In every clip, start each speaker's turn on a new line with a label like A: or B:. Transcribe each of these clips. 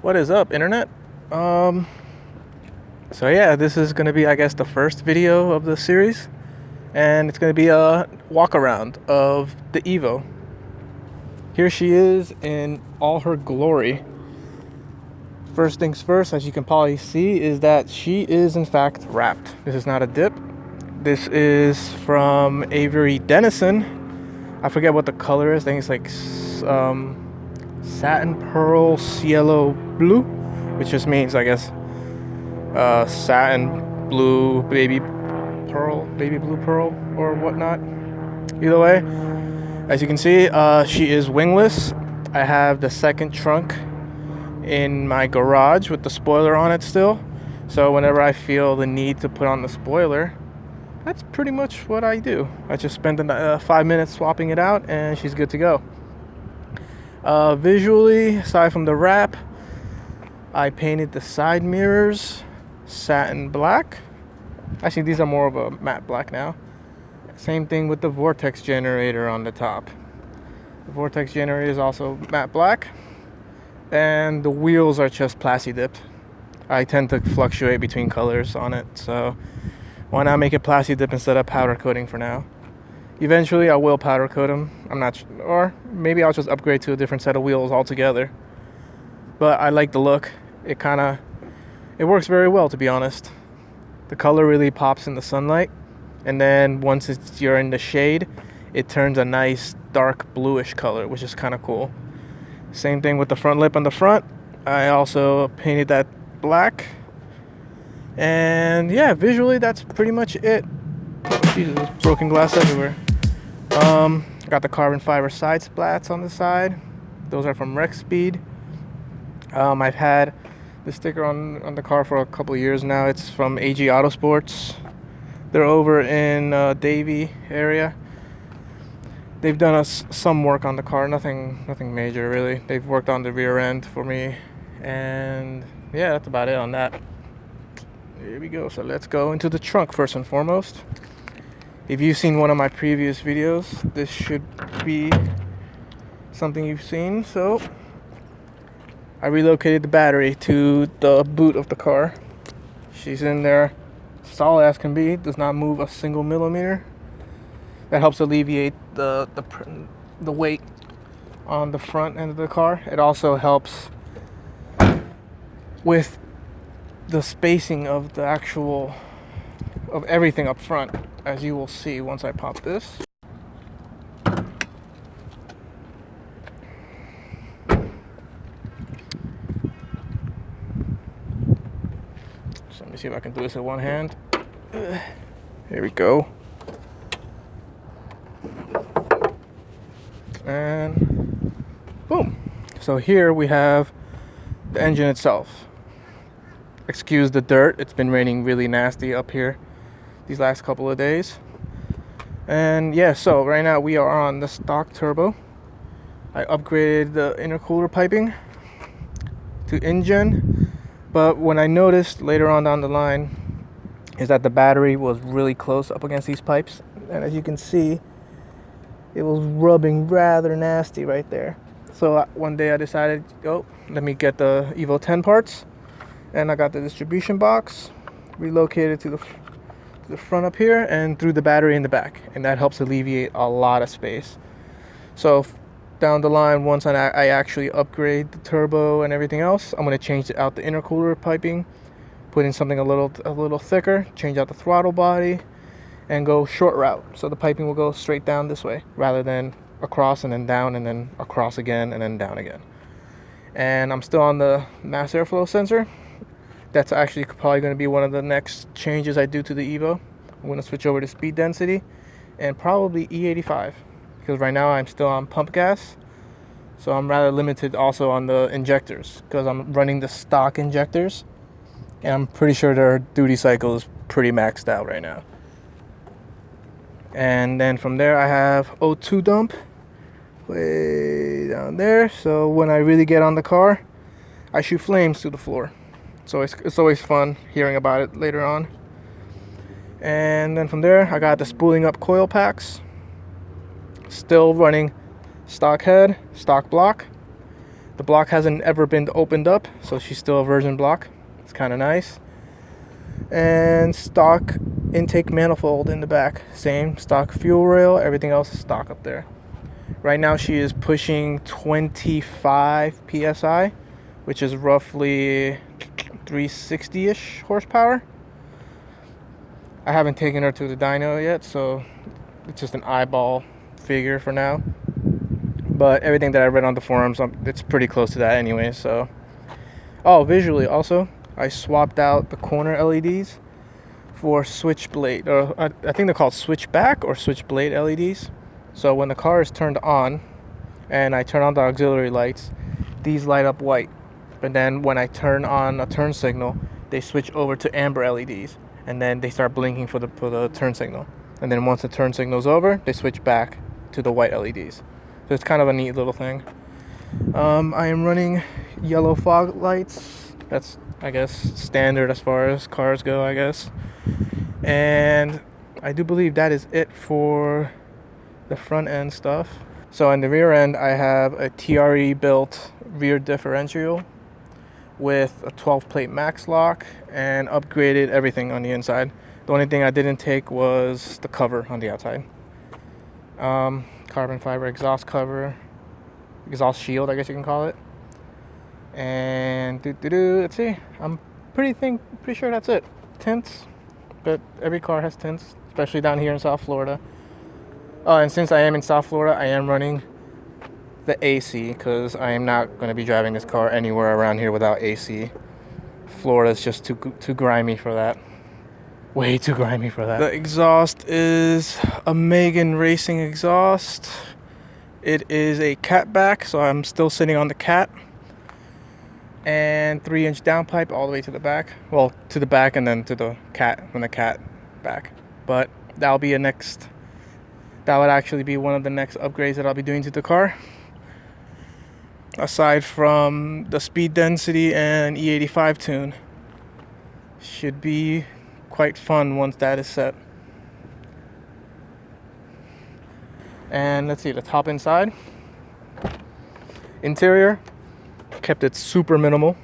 A: What is up, internet? Um, so yeah, this is gonna be, I guess, the first video of the series, and it's gonna be a walk around of the Evo. Here she is in all her glory. First things first, as you can probably see, is that she is in fact wrapped. This is not a dip. This is from Avery Dennison. I forget what the color is. I think it's like um, satin pearl cielo blue, which just means, I guess, uh, satin blue baby pearl, baby blue pearl, or whatnot. Either way, as you can see, uh, she is wingless. I have the second trunk in my garage with the spoiler on it still. So whenever I feel the need to put on the spoiler, that's pretty much what I do. I just spend uh, five minutes swapping it out and she's good to go. Uh, visually, aside from the wrap, I painted the side mirrors satin black. Actually, these are more of a matte black now. Same thing with the vortex generator on the top. The vortex generator is also matte black. And the wheels are just plasti dipped. I tend to fluctuate between colors on it, so why not make it plasti dip instead of powder coating for now? Eventually, I will powder coat them. I'm not, sure. or maybe I'll just upgrade to a different set of wheels altogether. But I like the look. It kind of, it works very well to be honest. The color really pops in the sunlight, and then once it's, you're in the shade, it turns a nice dark bluish color, which is kind of cool. Same thing with the front lip on the front. I also painted that black. And yeah, visually that's pretty much it. Jesus, broken glass everywhere. Um, got the carbon fiber side splats on the side. Those are from Rexpeed. Um, I've had the sticker on, on the car for a couple years now. It's from AG Autosports. They're over in uh, Davie area. They've done us some work on the car, nothing nothing major really. They've worked on the rear end for me, and yeah, that's about it on that. Here we go. So let's go into the trunk first and foremost. If you've seen one of my previous videos, this should be something you've seen. So I relocated the battery to the boot of the car. She's in there solid as can be, does not move a single millimeter. That helps alleviate the, the, the weight on the front end of the car. It also helps with the spacing of the actual of everything up front as you will see once I pop this. So let me see if I can do this with one hand. Here we go. And boom. So here we have the engine itself. Excuse the dirt, it's been raining really nasty up here these last couple of days. And yeah, so right now we are on the stock turbo. I upgraded the intercooler piping to InGen, but when I noticed later on down the line is that the battery was really close up against these pipes. And as you can see, it was rubbing rather nasty right there. So uh, one day I decided, oh, let me get the Evo 10 parts. And I got the distribution box relocated to the the front up here and threw the battery in the back and that helps alleviate a lot of space. So down the line once I, I actually upgrade the turbo and everything else I'm going to change out the intercooler piping put in something a little a little thicker change out the throttle body and go short route. So the piping will go straight down this way rather than across and then down and then across again and then down again. And I'm still on the mass airflow sensor that's actually probably going to be one of the next changes I do to the Evo. I'm going to switch over to speed density and probably E85 because right now I'm still on pump gas. So I'm rather limited also on the injectors because I'm running the stock injectors and I'm pretty sure their duty cycle is pretty maxed out right now. And then from there I have O2 dump way down there. So when I really get on the car, I shoot flames to the floor. It's, it's always fun hearing about it later on. And then from there, I got the spooling up coil packs. Still running stock head, stock block. The block hasn't ever been opened up, so she's still a virgin block. It's kind of nice. And stock intake manifold in the back. Same stock fuel rail, everything else is stock up there. Right now she is pushing 25 psi, which is roughly 360-ish horsepower. I haven't taken her to the dyno yet, so it's just an eyeball figure for now. But everything that I read on the forums, um, it's pretty close to that anyway, so. Oh, visually also, I swapped out the corner LEDs for switchblade, or I, I think they're called switchback or switchblade LEDs. So when the car is turned on and I turn on the auxiliary lights, these light up white. But then when I turn on a turn signal, they switch over to amber LEDs and then they start blinking for the for the turn signal. And then once the turn signal's over, they switch back to the white LEDs. So it's kind of a neat little thing. Um, I am running yellow fog lights. That's I guess standard as far as cars go, I guess. And I do believe that is it for the front end stuff. So on the rear end, I have a TRE built rear differential with a 12 plate max lock and upgraded everything on the inside. The only thing I didn't take was the cover on the outside. Um, carbon fiber exhaust cover, exhaust shield, I guess you can call it. And. Let's see. I'm pretty think pretty sure that's it. Tints, but every car has tints, especially down here in South Florida. Oh, and since I am in South Florida, I am running the AC because I am not going to be driving this car anywhere around here without AC. Florida's just too too grimy for that. Way too grimy for that. The exhaust is a Megan Racing exhaust. It is a cat back, so I'm still sitting on the cat. And three inch downpipe all the way to the back. Well, to the back and then to the cat, from the cat back. But that'll be a next, that would actually be one of the next upgrades that I'll be doing to the car. Aside from the speed density and E85 tune. Should be quite fun once that is set. And let's see, the top inside. Interior, kept it super minimal.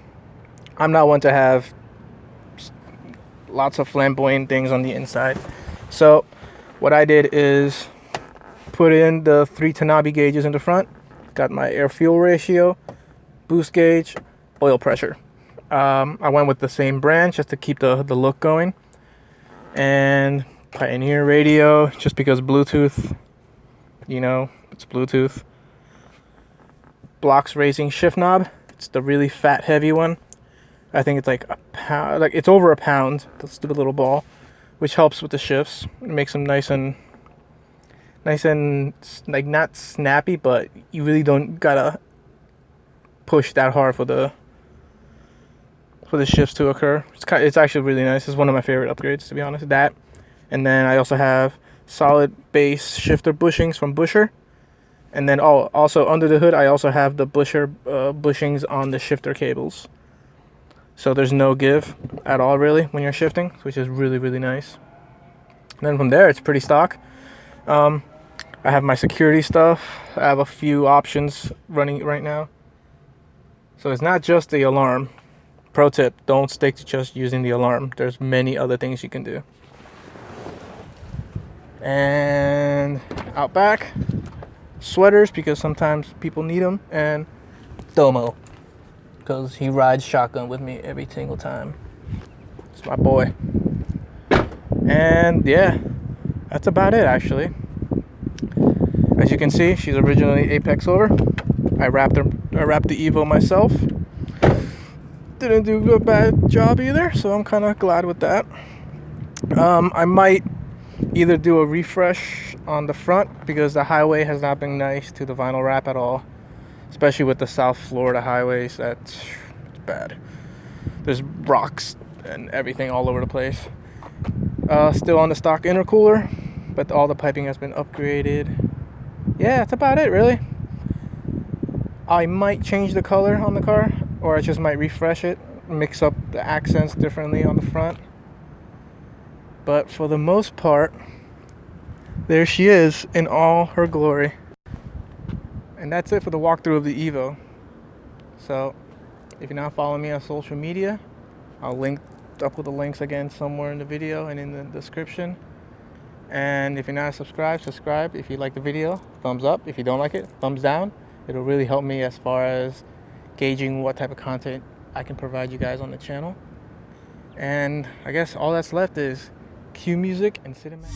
A: I'm not one to have lots of flamboyant things on the inside. So what I did is put in the three Tanabe gauges in the front. Got my air fuel ratio, boost gauge, oil pressure. Um, I went with the same brand just to keep the, the look going and Pioneer radio just because Bluetooth, you know, it's Bluetooth. Blox Racing shift knob. It's the really fat, heavy one. I think it's like a pound, like it's over a pound. The stupid little ball, which helps with the shifts. It makes them nice and nice and like not snappy, but you really don't gotta push that hard for the for the shifts to occur. It's kind of, it's actually really nice. It's one of my favorite upgrades to be honest. That, and then I also have solid base shifter bushings from Busher, and then oh, also under the hood I also have the Busher uh, bushings on the shifter cables. So there's no give at all really when you're shifting, which is really really nice. And then from there it's pretty stock. Um, I have my security stuff. I have a few options running right now. So it's not just the alarm. Pro tip, don't stick to just using the alarm. There's many other things you can do. And out back, sweaters because sometimes people need them. And Domo, because he rides shotgun with me every single time. It's my boy. And yeah, that's about it actually. As you can see, she's originally Apex Silver. I wrapped her, I wrapped the Evo myself didn't do a bad job either, so I'm kind of glad with that. Um, I might either do a refresh on the front because the highway has not been nice to the vinyl wrap at all, especially with the South Florida highways. That's bad. There's rocks and everything all over the place. Uh, still on the stock intercooler, but all the piping has been upgraded. Yeah, that's about it, really. I might change the color on the car or I just might refresh it, mix up the accents differently on the front. But for the most part, there she is in all her glory. And that's it for the walkthrough of the Evo. So if you're not following me on social media, I'll link up with the links again somewhere in the video and in the description. And if you're not subscribed, subscribe. If you like the video, thumbs up. If you don't like it, thumbs down. It'll really help me as far as gauging what type of content I can provide you guys on the channel. And I guess all that's left is cue music and cinematic.